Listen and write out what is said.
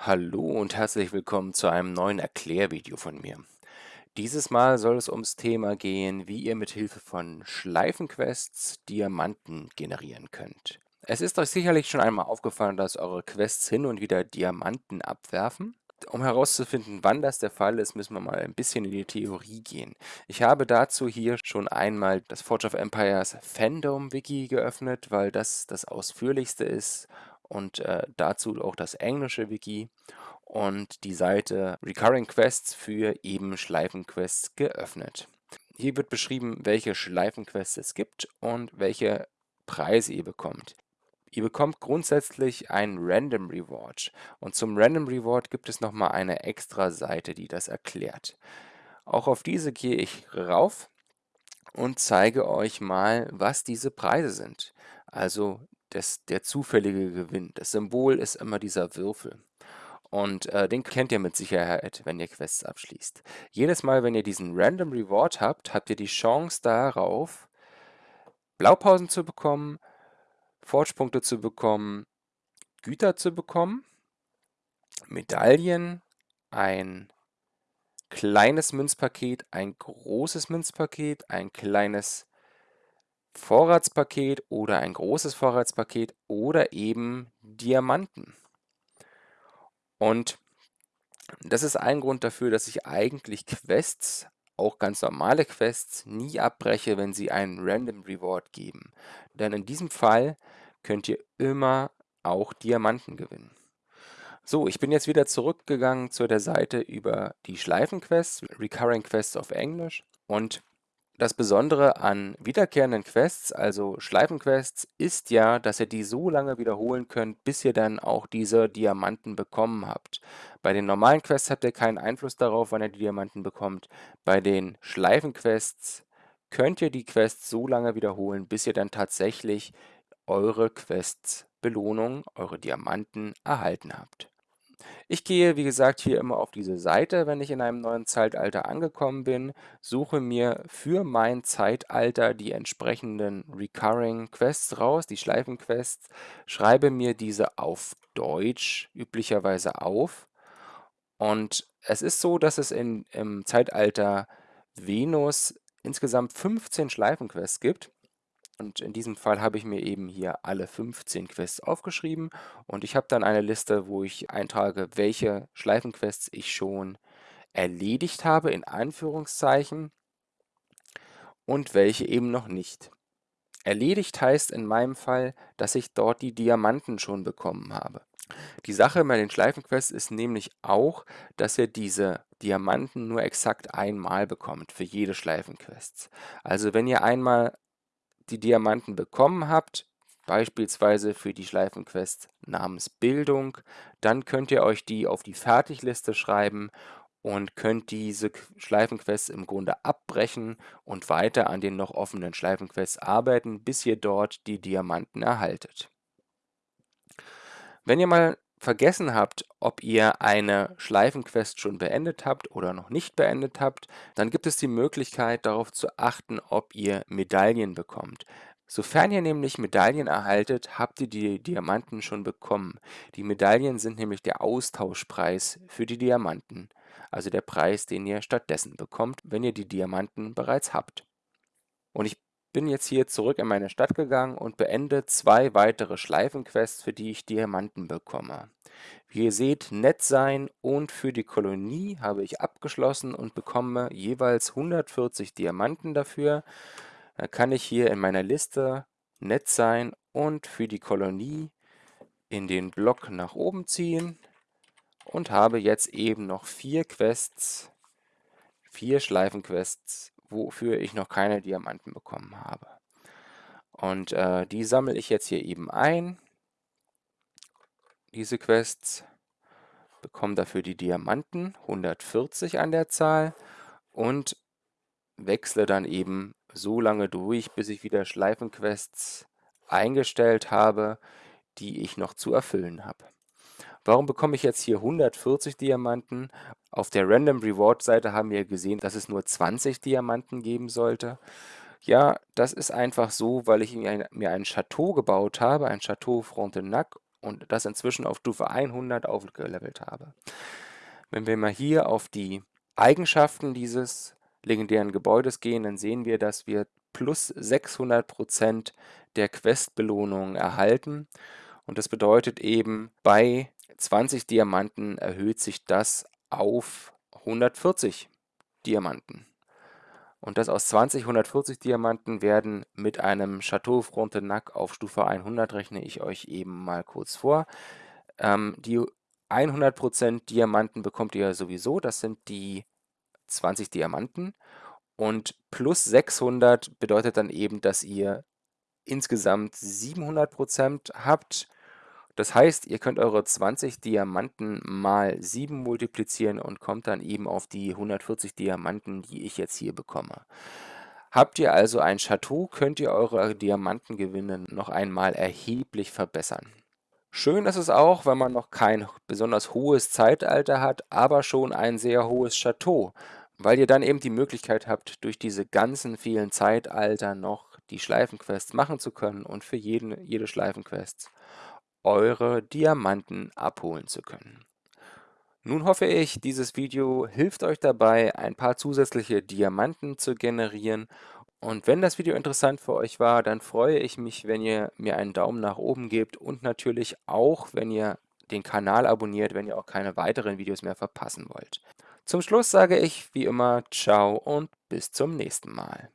Hallo und herzlich willkommen zu einem neuen Erklärvideo von mir. Dieses Mal soll es ums Thema gehen, wie ihr mit Hilfe von Schleifenquests Diamanten generieren könnt. Es ist euch sicherlich schon einmal aufgefallen, dass eure Quests hin und wieder Diamanten abwerfen. Um herauszufinden, wann das der Fall ist, müssen wir mal ein bisschen in die Theorie gehen. Ich habe dazu hier schon einmal das Forge of Empires Fandom Wiki geöffnet, weil das das ausführlichste ist und äh, dazu auch das englische Wiki und die Seite Recurring Quests für eben Schleifenquests geöffnet. Hier wird beschrieben, welche Schleifenquests es gibt und welche Preise ihr bekommt. Ihr bekommt grundsätzlich einen Random Reward und zum Random Reward gibt es nochmal eine extra Seite, die das erklärt. Auch auf diese gehe ich rauf und zeige euch mal, was diese Preise sind. Also das, der zufällige Gewinn. Das Symbol ist immer dieser Würfel. Und äh, den kennt ihr mit Sicherheit, wenn ihr Quests abschließt. Jedes Mal, wenn ihr diesen Random Reward habt, habt ihr die Chance darauf, Blaupausen zu bekommen, Forge-Punkte zu bekommen, Güter zu bekommen, Medaillen, ein kleines Münzpaket, ein großes Münzpaket, ein kleines Vorratspaket oder ein großes Vorratspaket oder eben Diamanten. Und das ist ein Grund dafür, dass ich eigentlich Quests, auch ganz normale Quests, nie abbreche, wenn sie einen Random Reward geben. Denn in diesem Fall könnt ihr immer auch Diamanten gewinnen. So, ich bin jetzt wieder zurückgegangen zu der Seite über die Schleifenquests, Recurring Quests auf Englisch. Und das Besondere an wiederkehrenden Quests, also Schleifenquests, ist ja, dass ihr die so lange wiederholen könnt, bis ihr dann auch diese Diamanten bekommen habt. Bei den normalen Quests habt ihr keinen Einfluss darauf, wann ihr die Diamanten bekommt. Bei den Schleifenquests könnt ihr die Quests so lange wiederholen, bis ihr dann tatsächlich eure Quests Belohnung, eure Diamanten erhalten habt. Ich gehe, wie gesagt, hier immer auf diese Seite, wenn ich in einem neuen Zeitalter angekommen bin, suche mir für mein Zeitalter die entsprechenden Recurring Quests raus, die Schleifenquests, schreibe mir diese auf Deutsch üblicherweise auf. Und es ist so, dass es in, im Zeitalter Venus insgesamt 15 Schleifenquests gibt. Und in diesem Fall habe ich mir eben hier alle 15 Quests aufgeschrieben und ich habe dann eine Liste, wo ich eintrage, welche Schleifenquests ich schon erledigt habe, in Anführungszeichen, und welche eben noch nicht. Erledigt heißt in meinem Fall, dass ich dort die Diamanten schon bekommen habe. Die Sache bei den Schleifenquests ist nämlich auch, dass ihr diese Diamanten nur exakt einmal bekommt für jede Schleifenquest. Also wenn ihr einmal die Diamanten bekommen habt, beispielsweise für die Schleifenquest namens Bildung, dann könnt ihr euch die auf die Fertigliste schreiben und könnt diese Schleifenquests im Grunde abbrechen und weiter an den noch offenen Schleifenquests arbeiten, bis ihr dort die Diamanten erhaltet. Wenn ihr mal vergessen habt, ob ihr eine Schleifenquest schon beendet habt oder noch nicht beendet habt, dann gibt es die Möglichkeit darauf zu achten, ob ihr Medaillen bekommt. Sofern ihr nämlich Medaillen erhaltet, habt ihr die Diamanten schon bekommen. Die Medaillen sind nämlich der Austauschpreis für die Diamanten, also der Preis, den ihr stattdessen bekommt, wenn ihr die Diamanten bereits habt. Und ich bin jetzt hier zurück in meine Stadt gegangen und beende zwei weitere Schleifenquests, für die ich Diamanten bekomme. Wie ihr seht, nett sein und für die Kolonie habe ich abgeschlossen und bekomme jeweils 140 Diamanten dafür. Da kann ich hier in meiner Liste nett sein und für die Kolonie in den Block nach oben ziehen und habe jetzt eben noch vier Quests, vier Schleifenquests wofür ich noch keine Diamanten bekommen habe. Und äh, die sammle ich jetzt hier eben ein, diese Quests, bekomme dafür die Diamanten, 140 an der Zahl, und wechsle dann eben so lange durch, bis ich wieder Schleifenquests eingestellt habe, die ich noch zu erfüllen habe. Warum bekomme ich jetzt hier 140 Diamanten? Auf der Random Reward Seite haben wir gesehen, dass es nur 20 Diamanten geben sollte. Ja, das ist einfach so, weil ich mir ein, Chateau gebaut habe, ein Chateau Frontenac und das inzwischen auf Stufe 100 aufgelevelt habe. Wenn wir mal hier auf die Eigenschaften dieses legendären Gebäudes gehen, dann sehen wir, dass wir plus 600% der Quest-Belohnungen erhalten. Und das bedeutet eben, bei 20 Diamanten erhöht sich das auf 140 Diamanten. Und das aus 20 140 Diamanten werden mit einem Chateau Frontenac auf Stufe 100 rechne ich euch eben mal kurz vor. Ähm, die 100% Diamanten bekommt ihr sowieso, das sind die 20 Diamanten. Und plus 600 bedeutet dann eben, dass ihr insgesamt 700% habt. Das heißt, ihr könnt eure 20 Diamanten mal 7 multiplizieren und kommt dann eben auf die 140 Diamanten, die ich jetzt hier bekomme. Habt ihr also ein Chateau, könnt ihr eure Diamantengewinne noch einmal erheblich verbessern. Schön ist es auch, wenn man noch kein besonders hohes Zeitalter hat, aber schon ein sehr hohes Chateau, weil ihr dann eben die Möglichkeit habt, durch diese ganzen vielen Zeitalter noch die Schleifenquests machen zu können und für jeden, jede Schleifenquest eure Diamanten abholen zu können. Nun hoffe ich, dieses Video hilft euch dabei, ein paar zusätzliche Diamanten zu generieren. Und wenn das Video interessant für euch war, dann freue ich mich, wenn ihr mir einen Daumen nach oben gebt und natürlich auch, wenn ihr den Kanal abonniert, wenn ihr auch keine weiteren Videos mehr verpassen wollt. Zum Schluss sage ich wie immer Ciao und bis zum nächsten Mal.